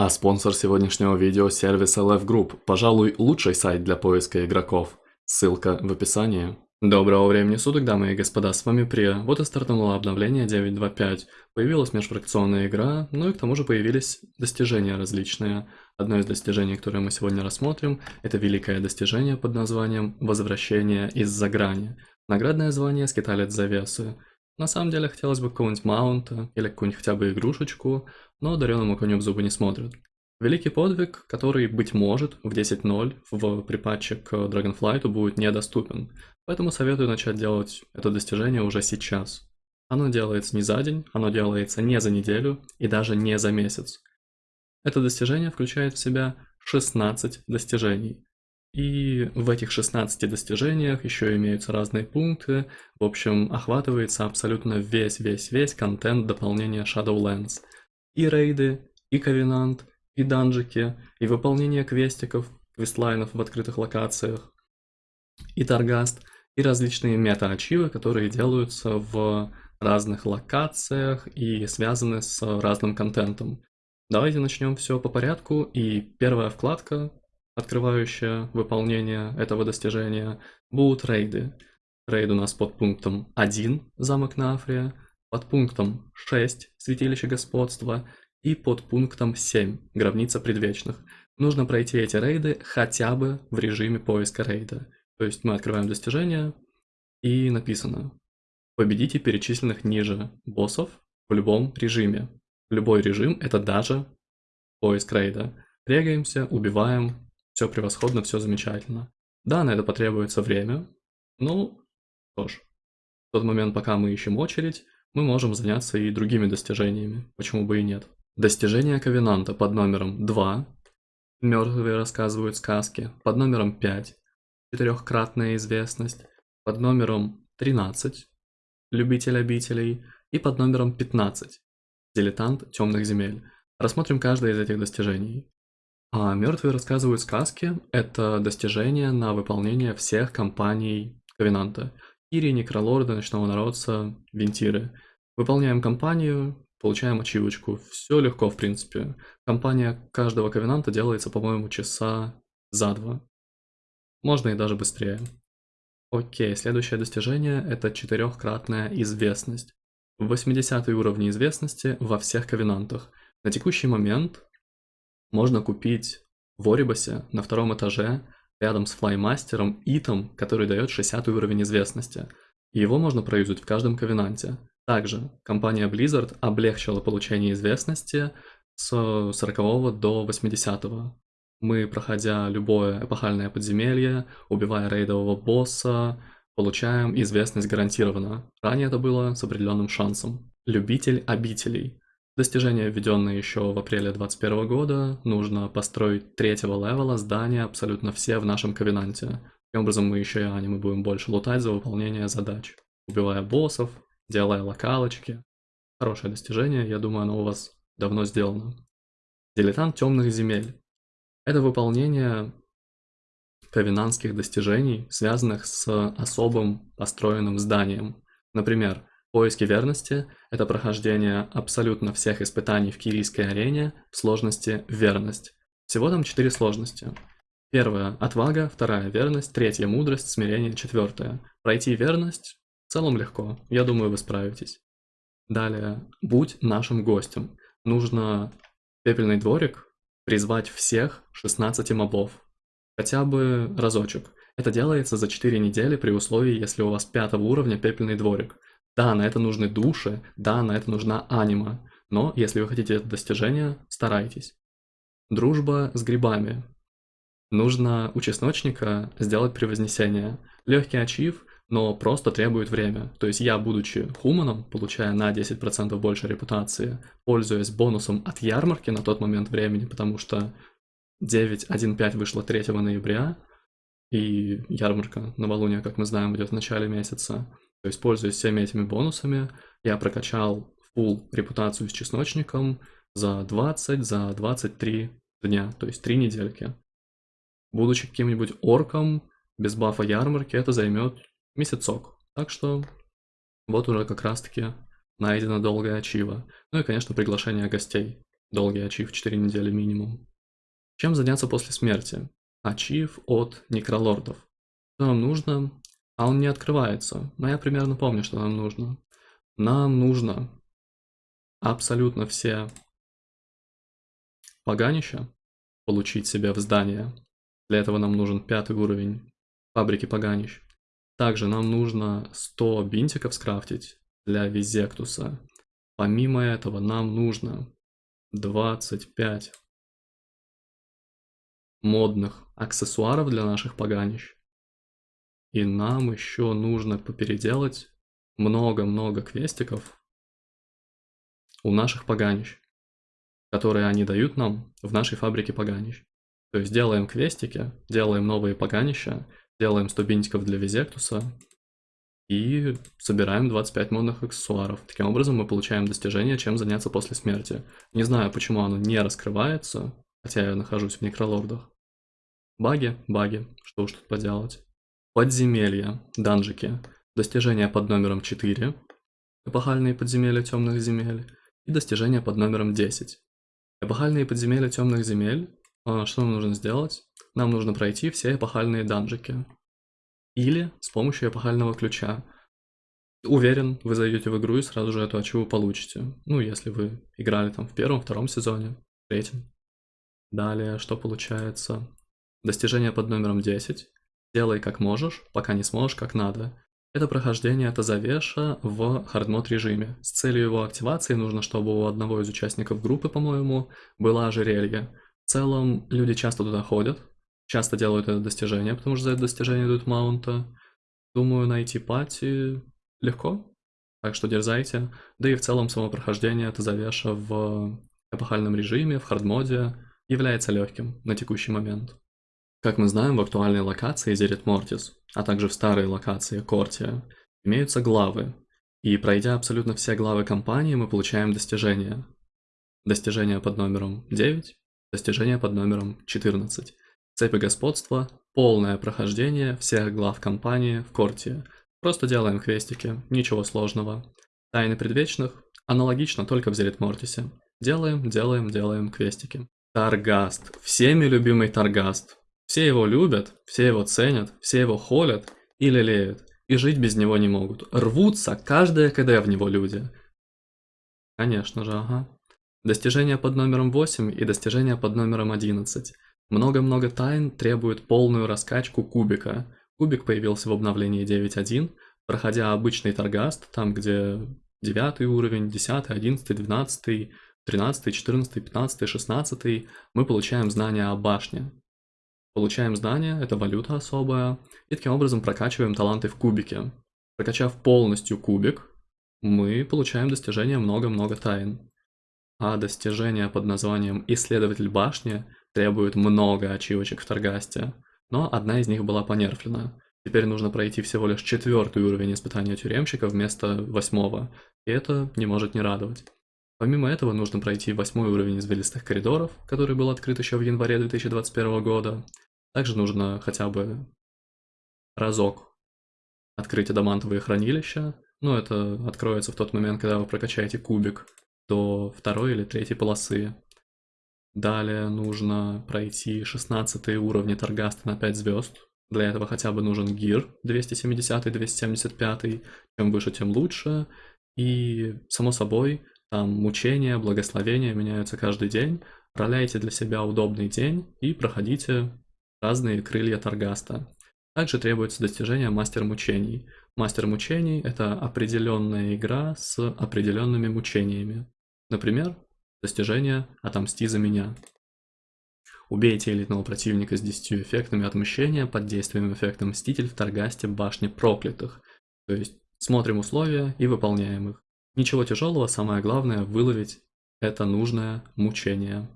А спонсор сегодняшнего видео – сервис LF Group, пожалуй, лучший сайт для поиска игроков. Ссылка в описании. Доброго времени суток, дамы и господа, с вами Прия. Вот и стартануло обновление 9.2.5. Появилась межфракционная игра, ну и к тому же появились достижения различные. Одно из достижений, которое мы сегодня рассмотрим, это великое достижение под названием «Возвращение из-за грани». Наградное звание «Скиталец завесы». На самом деле хотелось бы какого-нибудь маунта или какую-нибудь хотя бы игрушечку, но дареному коню в зубы не смотрят. Великий подвиг, который, быть может, в 10.0 в припатче к Dragonflight будет недоступен, поэтому советую начать делать это достижение уже сейчас. Оно делается не за день, оно делается не за неделю и даже не за месяц. Это достижение включает в себя 16 достижений, и в этих 16 достижениях еще имеются разные пункты. В общем, охватывается абсолютно весь-весь-весь контент дополнения Shadowlands. И рейды, и ковенант, и данжики, и выполнение квестиков, квестлайнов в открытых локациях, и торгаст, и различные мета-ачивы, которые делаются в разных локациях и связаны с разным контентом. Давайте начнем все по порядку, и первая вкладка открывающая выполнение этого достижения, будут рейды. Рейд у нас под пунктом 1 замок Нафрия, под пунктом 6 святилище господства и под пунктом 7 гробница предвечных. Нужно пройти эти рейды хотя бы в режиме поиска рейда. То есть мы открываем достижение и написано «Победите перечисленных ниже боссов в любом режиме». Любой режим это даже поиск рейда. Регаемся, убиваем, все превосходно, все замечательно. Да, на это потребуется время. Ну, что ж, в тот момент, пока мы ищем очередь, мы можем заняться и другими достижениями, почему бы и нет. Достижение Ковенанта под номером 2. Мертвые рассказывают сказки. Под номером 5. Четырехкратная известность. Под номером 13. Любитель обителей. И под номером 15. Дилетант темных земель. Рассмотрим каждое из этих достижений. А «Мертвые рассказывают сказки» — это достижение на выполнение всех компаний Ковенанта. Кири, Некролорда, Ночного Народца, Вентиры. Выполняем компанию, получаем ачивочку. Все легко, в принципе. Компания каждого Ковенанта делается, по-моему, часа за два. Можно и даже быстрее. Окей, следующее достижение — это четырехкратная известность. 80 уровень известности во всех Ковенантах. На текущий момент можно купить в Орибасе на втором этаже рядом с флаймастером итом, который дает 60 уровень известности. Его можно проюзать в каждом ковенанте. Также компания Blizzard облегчила получение известности с 40 до 80. -го. Мы, проходя любое эпохальное подземелье, убивая рейдового босса, получаем известность гарантированно. Ранее это было с определенным шансом. Любитель обителей. Достижение, введенное еще в апреле 2021 года, нужно построить третьего левела здания абсолютно все в нашем ковенанте. Таким образом мы еще и аниме будем больше лутать за выполнение задач, убивая боссов, делая локалочки. Хорошее достижение, я думаю, оно у вас давно сделано. Дилетант темных земель. Это выполнение ковенанских достижений, связанных с особым построенным зданием. Например, Поиски верности – это прохождение абсолютно всех испытаний в кирийской арене в сложности «Верность». Всего там четыре сложности. Первая – отвага, вторая – верность, третья – мудрость, смирение, четвертая. Пройти верность в целом легко, я думаю, вы справитесь. Далее, будь нашим гостем. Нужно пепельный дворик призвать всех 16 мобов. Хотя бы разочек. Это делается за 4 недели при условии, если у вас пятого уровня пепельный дворик. Да, на это нужны души, да, на это нужна анима, но если вы хотите это достижение, старайтесь. Дружба с грибами. Нужно у чесночника сделать превознесение. Легкий ачив, но просто требует время. То есть я, будучи хуманом, получая на 10% больше репутации, пользуясь бонусом от ярмарки на тот момент времени, потому что 9.1.5 вышло 3 ноября, и ярмарка новолуния, как мы знаем, идет в начале месяца, то есть, пользуясь всеми этими бонусами, я прокачал full репутацию с чесночником за 20, за 23 дня, то есть 3 недельки. Будучи каким-нибудь орком, без бафа ярмарки, это займет месяцок. Так что вот уже как раз таки найдена долгая ачива. Ну и, конечно, приглашение гостей. Долгий ачив 4 недели минимум. Чем заняться после смерти? Ачив от некролордов. Что нам нужно? А он не открывается. Но я примерно помню, что нам нужно. Нам нужно абсолютно все поганища получить себе в здание. Для этого нам нужен пятый уровень фабрики поганищ. Также нам нужно 100 бинтиков скрафтить для Визектуса. Помимо этого нам нужно 25 модных аксессуаров для наших поганищ. И нам еще нужно попеределать много-много квестиков у наших поганищ, которые они дают нам в нашей фабрике поганищ. То есть делаем квестики, делаем новые поганища, делаем 100 бинтиков для Визектуса и собираем 25 модных аксессуаров. Таким образом мы получаем достижение, чем заняться после смерти. Не знаю, почему оно не раскрывается, хотя я нахожусь в некролордах. Баги, баги, что уж тут поделать. Подземелья, данжики, достижения под номером 4, эпохальные подземелья темных земель и достижения под номером 10. Эпохальные подземелья темных земель, а, что нам нужно сделать? Нам нужно пройти все эпохальные данжики. Или с помощью эпохального ключа. Уверен, вы зайдете в игру и сразу же эту ачиву получите. Ну, если вы играли там в первом, втором сезоне, третьем. Далее, что получается? Достижение под номером 10. Делай как можешь, пока не сможешь как надо. Это прохождение Тазавеша в хардмод режиме. С целью его активации нужно, чтобы у одного из участников группы, по-моему, было ожерелье. В целом, люди часто туда ходят, часто делают это достижение, потому что за это достижение идут маунта. Думаю, найти пати легко, так что дерзайте. Да и в целом само прохождение Тазавеша в эпохальном режиме, в хардмоде, является легким на текущий момент. Как мы знаем, в актуальной локации Зерит Мортис, а также в старой локации Кортия, имеются главы, и пройдя абсолютно все главы кампании, мы получаем достижения. Достижение под номером 9, достижение под номером 14. Цепи господства, полное прохождение всех глав кампании в Кортии. Просто делаем квестики, ничего сложного. Тайны предвечных аналогично, только в Зерит Мортисе. Делаем, делаем, делаем квестики. Таргаст. Всеми любимый Таргаст. Все его любят, все его ценят, все его холят и лелеют, и жить без него не могут. Рвутся каждое КД в него люди. Конечно же, ага. Достижения под номером 8 и достижения под номером 11. Много-много тайн требует полную раскачку кубика. Кубик появился в обновлении 9.1, проходя обычный торгаст, там где 9 уровень, 10, 11, 12, 13, 14, 15, 16, мы получаем знания о башне. Получаем знания, это валюта особая, и таким образом прокачиваем таланты в кубике. Прокачав полностью кубик, мы получаем достижение много-много тайн. А достижение под названием «Исследователь башни» требует много ачивочек в Таргасте, но одна из них была понерфлена. Теперь нужно пройти всего лишь четвертый уровень испытания тюремщика вместо восьмого, и это не может не радовать. Помимо этого нужно пройти восьмой уровень извилистых коридоров, который был открыт еще в январе 2021 года, также нужно хотя бы разок открыть адамантовые хранилища. Ну, это откроется в тот момент, когда вы прокачаете кубик до второй или третьей полосы. Далее нужно пройти 16 уровни Таргаста на 5 звезд. Для этого хотя бы нужен гир 270-275. Чем выше, тем лучше. И, само собой, там мучения, благословения меняются каждый день. Роляйте для себя удобный день и проходите разные крылья Таргаста. Также требуется достижение Мастер Мучений. Мастер Мучений – это определенная игра с определенными мучениями. Например, достижение «Отомсти за меня». Убейте элитного противника с 10 эффектами отмщения под действием эффекта Мститель в Таргасте Башни Проклятых. То есть смотрим условия и выполняем их. Ничего тяжелого, самое главное выловить это нужное мучение.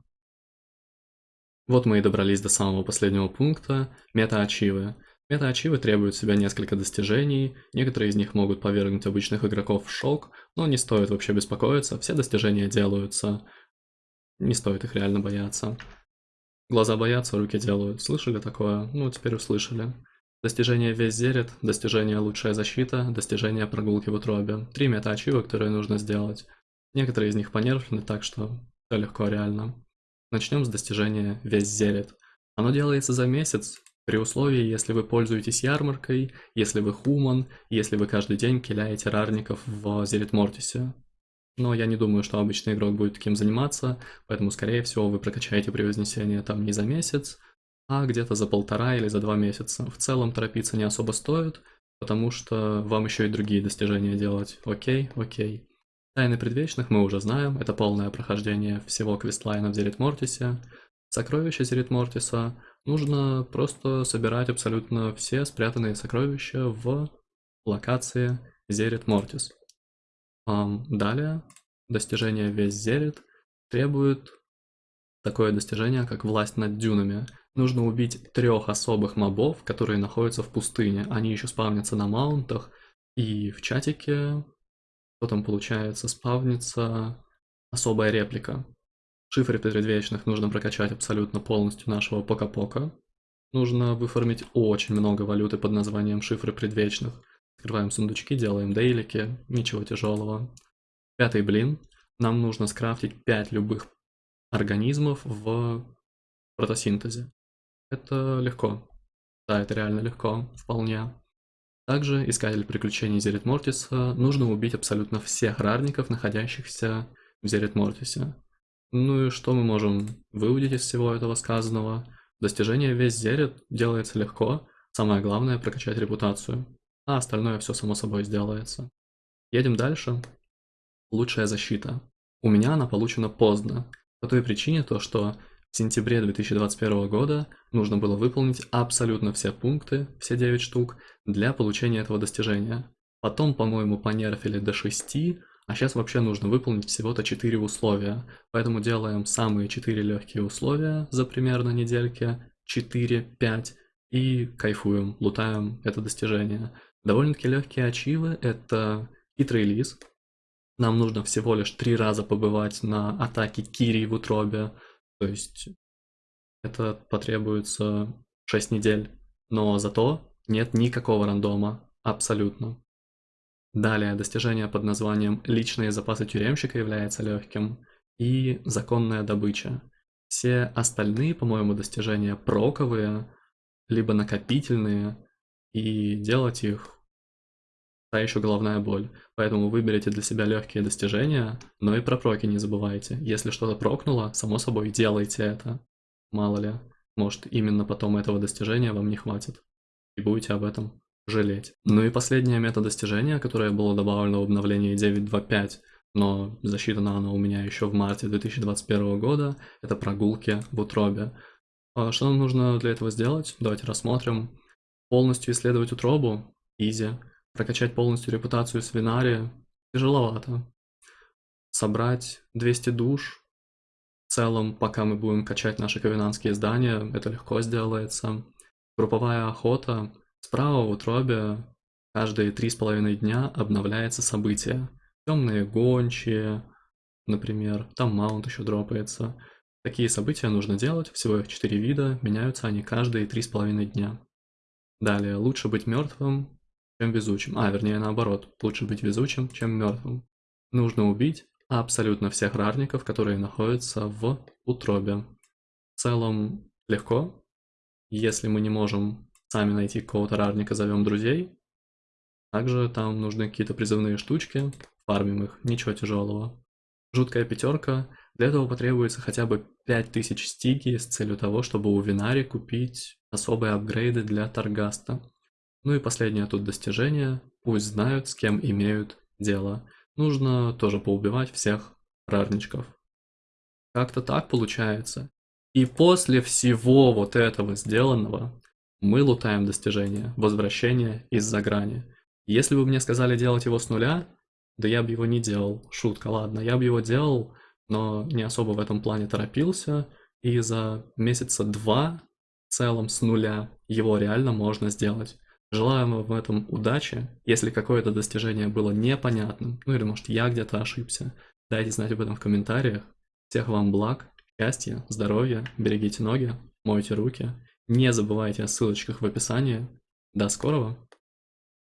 Вот мы и добрались до самого последнего пункта – мета-ачивы. Мета-ачивы требуют себя несколько достижений, некоторые из них могут повергнуть обычных игроков в шок, но не стоит вообще беспокоиться, все достижения делаются. Не стоит их реально бояться. Глаза боятся, руки делают. Слышали такое? Ну, теперь услышали. Достижение весь зерет, достижение лучшая защита, достижение прогулки в утробе. Три мета-ачивы, которые нужно сделать. Некоторые из них понерфлены, так что Все легко реально. Начнем с достижения весь зелет. Оно делается за месяц, при условии, если вы пользуетесь ярмаркой, если вы хуман, если вы каждый день киляете рарников в Зелит Мортисе. Но я не думаю, что обычный игрок будет таким заниматься, поэтому, скорее всего, вы прокачаете превознесение там не за месяц, а где-то за полтора или за два месяца. В целом торопиться не особо стоит, потому что вам еще и другие достижения делать. Окей, окей. Тайны предвечных мы уже знаем, это полное прохождение всего квестлайна в Зерит Мортисе. Сокровища Зерит Мортиса нужно просто собирать абсолютно все спрятанные сокровища в локации Зерит Мортис. Далее, достижение весь Зерит требует такое достижение, как власть над дюнами. Нужно убить трех особых мобов, которые находятся в пустыне. Они еще спавнятся на маунтах, и в чатике, что там получается, спавнится особая реплика. Шифры предвечных нужно прокачать абсолютно полностью нашего пока-пока. Нужно выформить очень много валюты под названием шифры предвечных. Открываем сундучки, делаем дейлики, ничего тяжелого. Пятый блин. Нам нужно скрафтить 5 любых организмов в протосинтезе. Это легко. Да, это реально легко, вполне. Также искатель приключений Зерит Мортиса нужно убить абсолютно всех рарников, находящихся в Зерит Мортисе. Ну и что мы можем выудить из всего этого сказанного? Достижение весь зерит делается легко, самое главное прокачать репутацию, а остальное все само собой сделается. Едем дальше. Лучшая защита. У меня она получена поздно, по той причине то, что сентябре 2021 года нужно было выполнить абсолютно все пункты, все 9 штук, для получения этого достижения. Потом, по-моему, понерфили до 6, а сейчас вообще нужно выполнить всего-то 4 условия. Поэтому делаем самые 4 легкие условия за примерно недельки, 4-5, и кайфуем, лутаем это достижение. Довольно-таки легкие ачивы — это хитрый. Нам нужно всего лишь 3 раза побывать на атаке Кири в утробе. То есть это потребуется 6 недель. Но зато нет никакого рандома. Абсолютно. Далее, достижение под названием «Личные запасы тюремщика» является легким. И законная добыча. Все остальные, по-моему, достижения проковые, либо накопительные, и делать их та еще головная боль. Поэтому выберите для себя легкие достижения, но и про проки не забывайте. Если что-то прокнуло, само собой, делайте это. Мало ли, может именно потом этого достижения вам не хватит. И будете об этом жалеть. Ну и последнее мета-достижение, которое было добавлено в обновлении 9.2.5, но засчитано оно у меня еще в марте 2021 года, это прогулки в утробе. А что нам нужно для этого сделать? Давайте рассмотрим. Полностью исследовать утробу, изи. Прокачать полностью репутацию свинари, тяжеловато. Собрать 200 душ, в целом, пока мы будем качать наши ковенанские здания, это легко сделается. Групповая охота, Справа в утробе каждые три с половиной дня обновляется событие. Темные гончие, например, там маунт еще дропается. Такие события нужно делать, всего их 4 вида, меняются они каждые три с половиной дня. Далее, лучше быть мертвым, чем везучим. А, вернее наоборот, лучше быть везучим, чем мертвым. Нужно убить абсолютно всех рарников, которые находятся в утробе. В целом легко. Если мы не можем сами найти какого-то рарника, зовем друзей. Также там нужны какие-то призывные штучки, фармим их, ничего тяжелого. Жуткая пятерка. Для этого потребуется хотя бы 5000 стиги с целью того, чтобы у Винари купить особые апгрейды для Таргаста. Ну и последнее тут достижение. Пусть знают, с кем имеют дело. Нужно тоже поубивать всех рарничков. Как-то так получается. И после всего вот этого сделанного, мы лутаем достижение, возвращение из-за грани. Если бы мне сказали делать его с нуля, да я бы его не делал. Шутка, ладно, я бы его делал, но не особо в этом плане торопился. И за месяца два в целом с нуля его реально можно сделать. Желаю вам в этом удачи. Если какое-то достижение было непонятным, ну или может я где-то ошибся, дайте знать об этом в комментариях. Всех вам благ, счастья, здоровья, берегите ноги, мойте руки не забывайте о ссылочках в описании. До скорого!